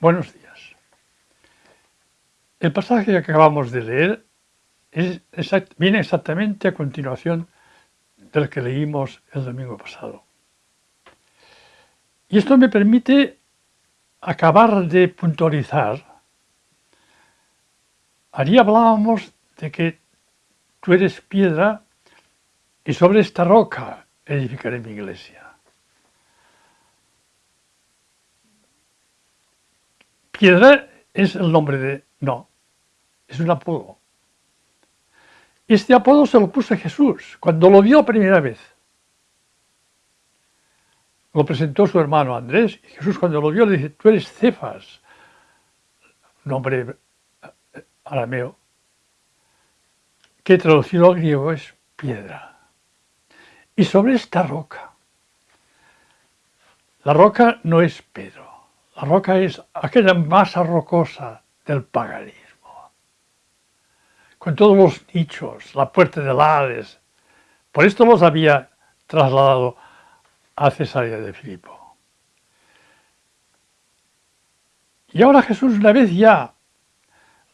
Buenos días. El pasaje que acabamos de leer viene exactamente a continuación del que leímos el domingo pasado. Y esto me permite acabar de puntualizar. Allí hablábamos de que tú eres piedra y sobre esta roca edificaré mi iglesia. Piedra es el nombre de... No, es un apodo. Este apodo se lo puso Jesús cuando lo vio primera vez. Lo presentó su hermano Andrés y Jesús cuando lo vio le dice, tú eres Cefas, nombre eh, arameo, que traducido al griego es piedra. Y sobre esta roca, la roca no es Pedro, la roca es aquella masa rocosa del paganismo, con todos los nichos, la puerta del Hades. Por esto los había trasladado a Cesarea de Filipo. Y ahora Jesús una vez ya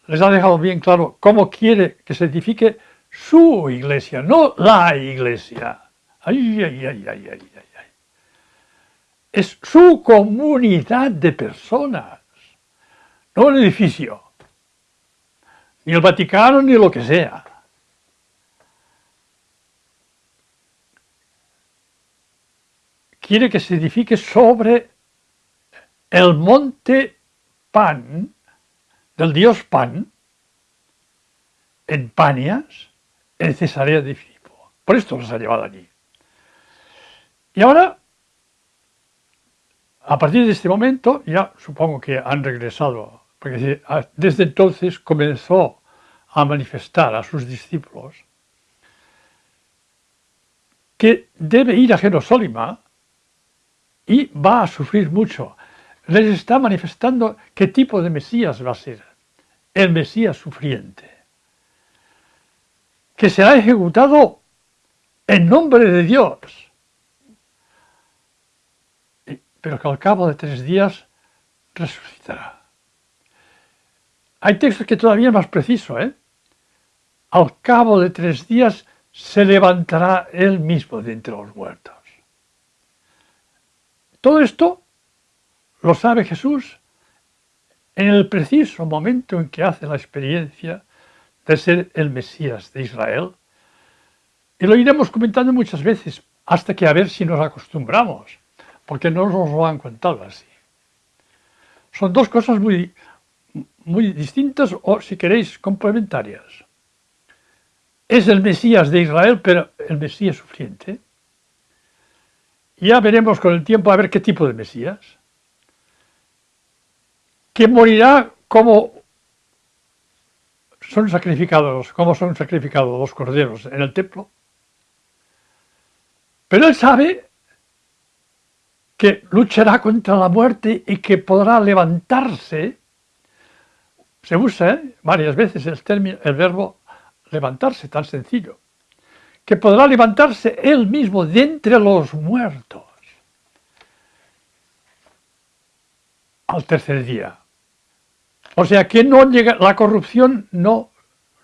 les ha dejado bien claro cómo quiere que se edifique su iglesia, no la iglesia. Ay, ay, ay, ay, ay, ay es su comunidad de personas, no el edificio, ni el Vaticano ni lo que sea. Quiere que se edifique sobre el monte Pan, del dios Pan, en Panias, en Cesarea de Filipo. Por esto los ha llevado allí. Y ahora a partir de este momento ya supongo que han regresado, porque desde entonces comenzó a manifestar a sus discípulos que debe ir a Jerusalén y va a sufrir mucho. Les está manifestando qué tipo de Mesías va a ser, el Mesías sufriente, que será ejecutado en nombre de Dios pero que al cabo de tres días resucitará. Hay textos que todavía es más preciso, ¿eh? Al cabo de tres días se levantará él mismo de entre los muertos. Todo esto lo sabe Jesús en el preciso momento en que hace la experiencia de ser el Mesías de Israel. Y lo iremos comentando muchas veces hasta que a ver si nos acostumbramos porque no nos lo han contado así. Son dos cosas muy, muy distintas o, si queréis, complementarias. Es el Mesías de Israel, pero el Mesías sufriente. Ya veremos con el tiempo a ver qué tipo de Mesías. Que morirá como son sacrificados, como son sacrificados los corderos en el templo. Pero él sabe que luchará contra la muerte y que podrá levantarse, se usa ¿eh? varias veces el, término, el verbo levantarse, tan sencillo, que podrá levantarse él mismo de entre los muertos al tercer día. O sea que no llega, la corrupción no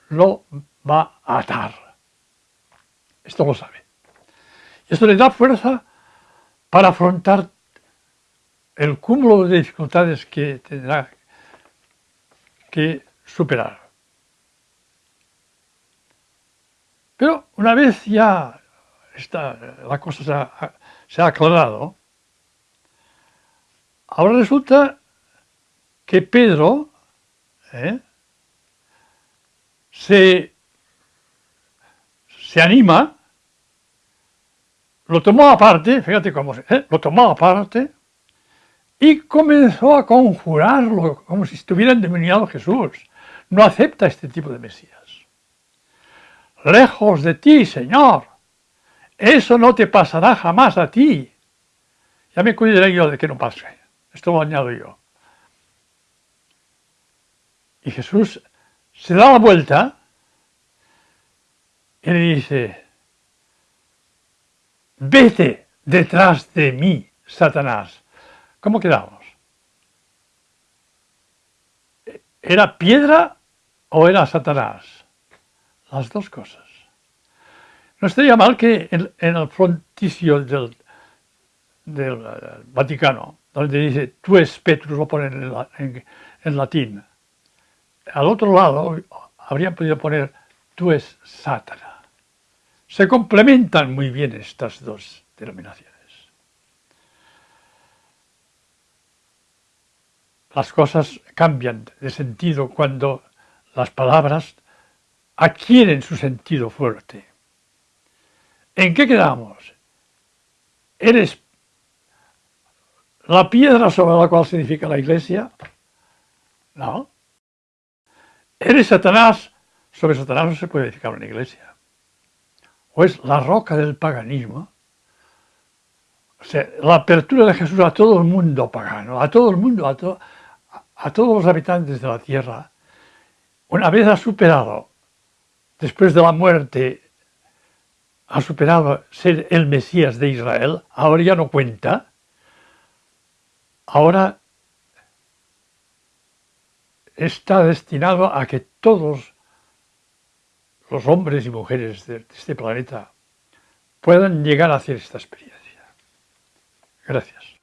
lo va a atar. Esto lo sabe. Esto le da fuerza para afrontar el cúmulo de dificultades que tendrá que superar. Pero una vez ya la cosa se ha, aclarado, ahora resulta que Pedro ¿eh? se, se anima lo tomó aparte, fíjate cómo se, ¿eh? lo tomó aparte y comenzó a conjurarlo como si estuviera endemoniado Jesús. No acepta este tipo de Mesías. Lejos de ti, Señor, eso no te pasará jamás a ti. Ya me cuidaré yo de que no pase. Esto lo añado yo. Y Jesús se da la vuelta y le dice, vete detrás de mí, Satanás. ¿Cómo quedamos? ¿Era piedra o era Satanás? Las dos cosas. No estaría mal que en, el fronticio del, eh, Vaticano, donde dice tú es Petrus, lo ponen en, latín. Al otro lado habrían podido poner tú es Sátana. Se complementan muy bien estas dos denominaciones. Las cosas cambian de sentido cuando las palabras adquieren su sentido fuerte. ¿En qué quedamos? ¿Eres la piedra sobre la cual se edifica la iglesia? No. ¿Eres Satanás? Sobre Satanás no se puede edificar una iglesia. ¿O es la roca del paganismo? O sea, la apertura de Jesús a todo el mundo pagano, a todo el mundo, a, a todos los habitantes de la tierra, una vez ha superado, después de la muerte ha superado ser el Mesías de Israel, ahora ya no cuenta, ahora está destinado a que todos los hombres y mujeres de este planeta puedan llegar a hacer esta experiencia. Gracias.